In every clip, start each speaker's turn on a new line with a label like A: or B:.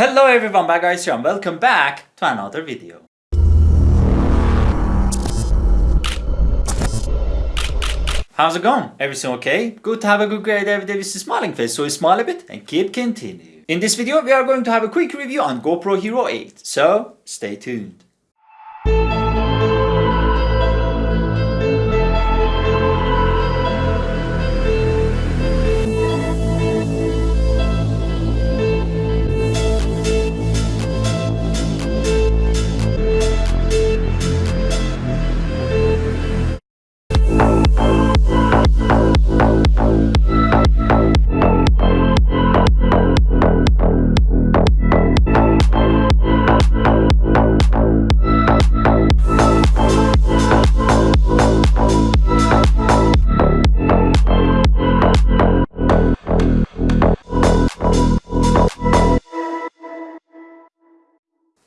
A: Hello everyone, back guys here and welcome back to another video. How's it going? Everything okay? Good to have a good great every day with a smiling face, so smile a bit and keep continue. In this video, we are going to have a quick review on GoPro Hero 8, so stay tuned.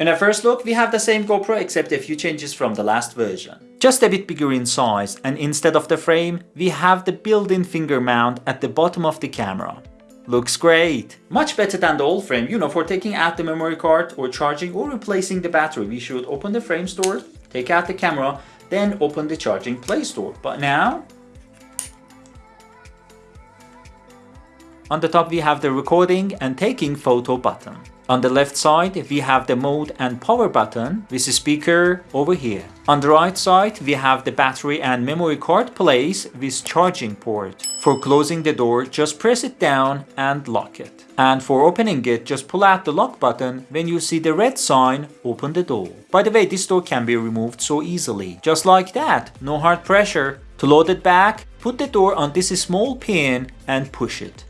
A: In a first look, we have the same GoPro except a few changes from the last version. Just a bit bigger in size and instead of the frame, we have the built-in finger mount at the bottom of the camera. Looks great! Much better than the old frame, you know, for taking out the memory card or charging or replacing the battery. We should open the frame store, take out the camera, then open the charging play store. But now, On the top we have the recording and taking photo button. On the left side, we have the mode and power button with the speaker over here. On the right side, we have the battery and memory card place with charging port. For closing the door, just press it down and lock it. And for opening it, just pull out the lock button. When you see the red sign, open the door. By the way, this door can be removed so easily. Just like that, no hard pressure. To load it back, put the door on this small pin and push it.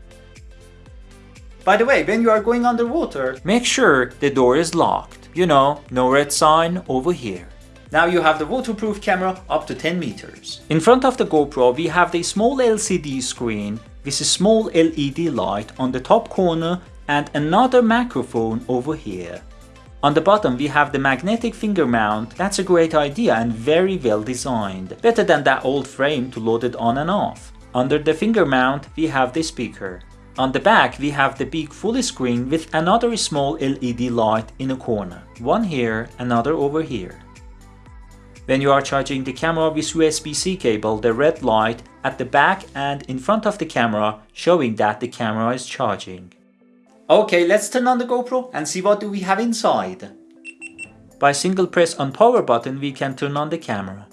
A: By the way, when you are going underwater, make sure the door is locked. You know, no red sign over here. Now you have the waterproof camera up to 10 meters. In front of the GoPro, we have the small LCD screen with a small LED light on the top corner and another microphone over here. On the bottom we have the magnetic finger mount, that's a great idea and very well designed, better than that old frame to load it on and off. Under the finger mount we have the speaker. On the back, we have the big full screen with another small LED light in a corner. One here, another over here. When you are charging the camera with USB-C cable, the red light at the back and in front of the camera showing that the camera is charging. Okay, let's turn on the GoPro and see what do we have inside. By single press on power button, we can turn on the camera.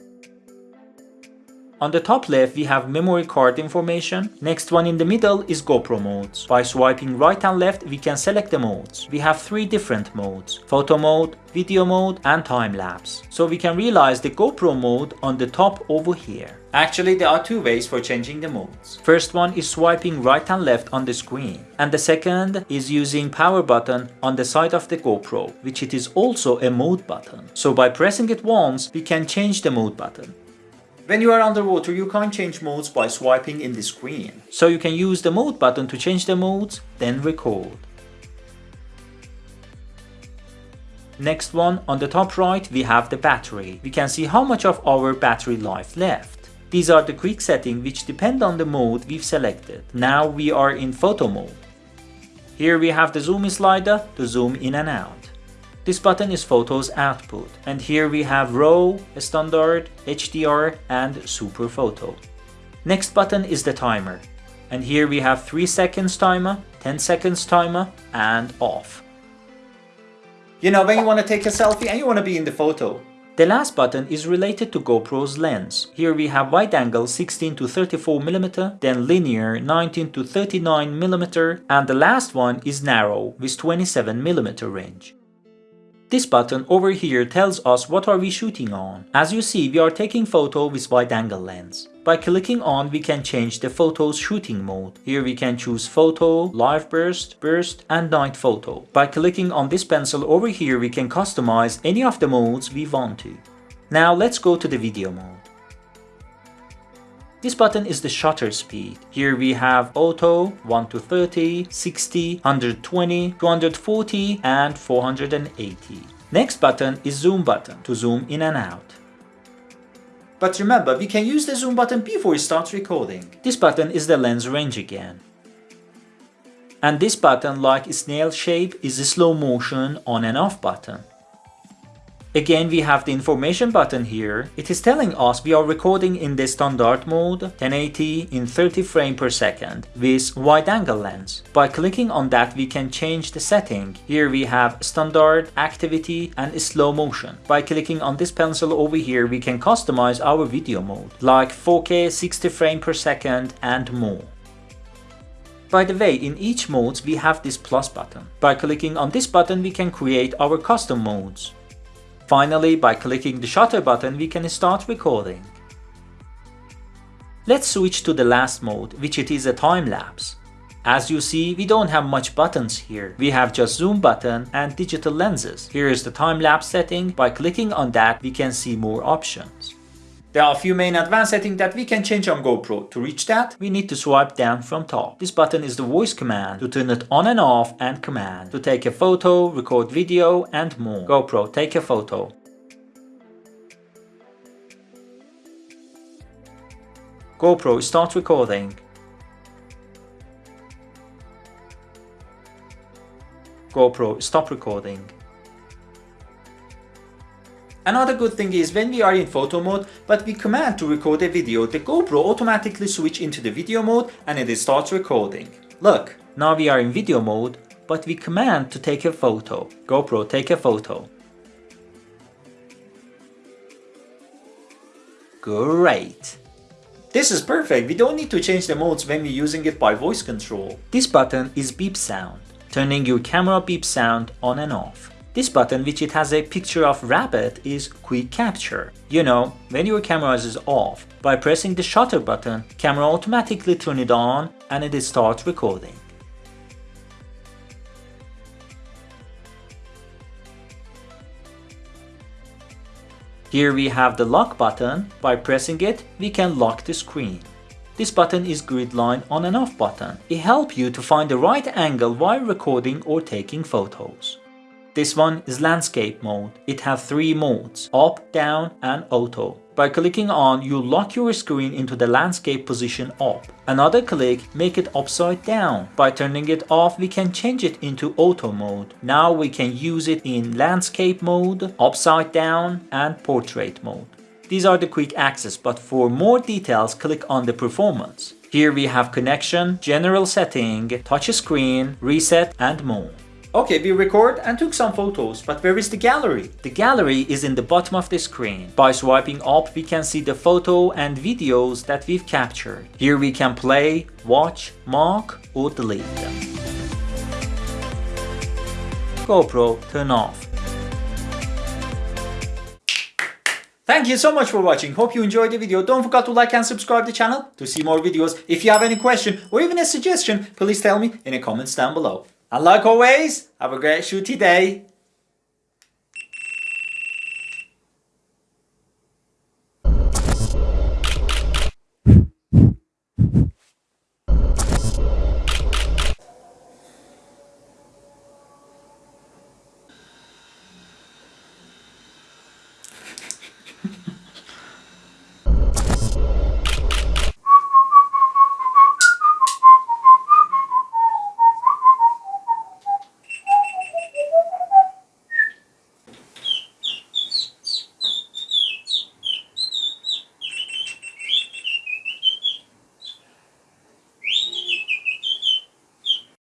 A: On the top left we have memory card information. Next one in the middle is GoPro modes. By swiping right and left we can select the modes. We have three different modes. Photo mode, video mode and time lapse. So we can realize the GoPro mode on the top over here. Actually there are two ways for changing the modes. First one is swiping right and left on the screen. And the second is using power button on the side of the GoPro, which it is also a mode button. So by pressing it once, we can change the mode button. When you are underwater, you can't change modes by swiping in the screen. So you can use the mode button to change the modes, then record. Next one, on the top right, we have the battery. We can see how much of our battery life left. These are the quick settings which depend on the mode we've selected. Now we are in photo mode. Here we have the zoom slider to zoom in and out. This button is photos output and here we have RAW, standard, HDR and super photo. Next button is the timer and here we have 3 seconds timer, 10 seconds timer and off. You know when you want to take a selfie and you want to be in the photo. The last button is related to GoPro's lens. Here we have wide angle 16 to 34mm, then linear 19 to 39mm and the last one is narrow with 27mm range. This button over here tells us what are we shooting on. As you see, we are taking photo with wide angle lens. By clicking on, we can change the photo's shooting mode. Here we can choose photo, live burst, burst and night photo. By clicking on this pencil over here, we can customize any of the modes we want to. Now let's go to the video mode. This button is the shutter speed. Here we have auto, 1 to 30, 60, 120, 240 and 480. Next button is zoom button to zoom in and out. But remember, we can use the zoom button before it starts recording. This button is the lens range again. And this button like snail shape is a slow motion on and off button. Again, we have the information button here. It is telling us we are recording in the standard mode 1080 in 30 frame per second with wide angle lens. By clicking on that, we can change the setting. Here we have standard, activity and slow motion. By clicking on this pencil over here, we can customize our video mode like 4K 60 frame per second and more. By the way, in each mode we have this plus button. By clicking on this button we can create our custom modes. Finally, by clicking the shutter button, we can start recording. Let's switch to the last mode, which it is a time-lapse. As you see, we don't have much buttons here. We have just zoom button and digital lenses. Here is the time-lapse setting. By clicking on that, we can see more options. There are a few main advanced settings that we can change on GoPro. To reach that, we need to swipe down from top. This button is the voice command to turn it on and off and command to take a photo, record video and more. GoPro, take a photo. GoPro, start recording. GoPro, stop recording. Another good thing is when we are in photo mode but we command to record a video, the GoPro automatically switch into the video mode and it starts recording. Look, now we are in video mode but we command to take a photo. GoPro take a photo. Great! This is perfect, we don't need to change the modes when we're using it by voice control. This button is beep sound, turning your camera beep sound on and off. This button, which it has a picture of rabbit, is quick capture. You know, when your camera is off, by pressing the shutter button, camera automatically turn it on and it starts recording. Here we have the lock button. By pressing it, we can lock the screen. This button is grid line on and off button. It helps you to find the right angle while recording or taking photos. This one is landscape mode. It has three modes, up, down and auto. By clicking on, you lock your screen into the landscape position up. Another click make it upside down. By turning it off, we can change it into auto mode. Now we can use it in landscape mode, upside down and portrait mode. These are the quick access, but for more details, click on the performance. Here we have connection, general setting, touch screen, reset and more. Okay, we record and took some photos, but where is the gallery? The gallery is in the bottom of the screen. By swiping up, we can see the photo and videos that we've captured. Here we can play, watch, mark or delete them. GoPro turn off. Thank you so much for watching. Hope you enjoyed the video. Don't forget to like and subscribe the channel to see more videos. If you have any question or even a suggestion, please tell me in the comments down below. And like always, have a great shooty day.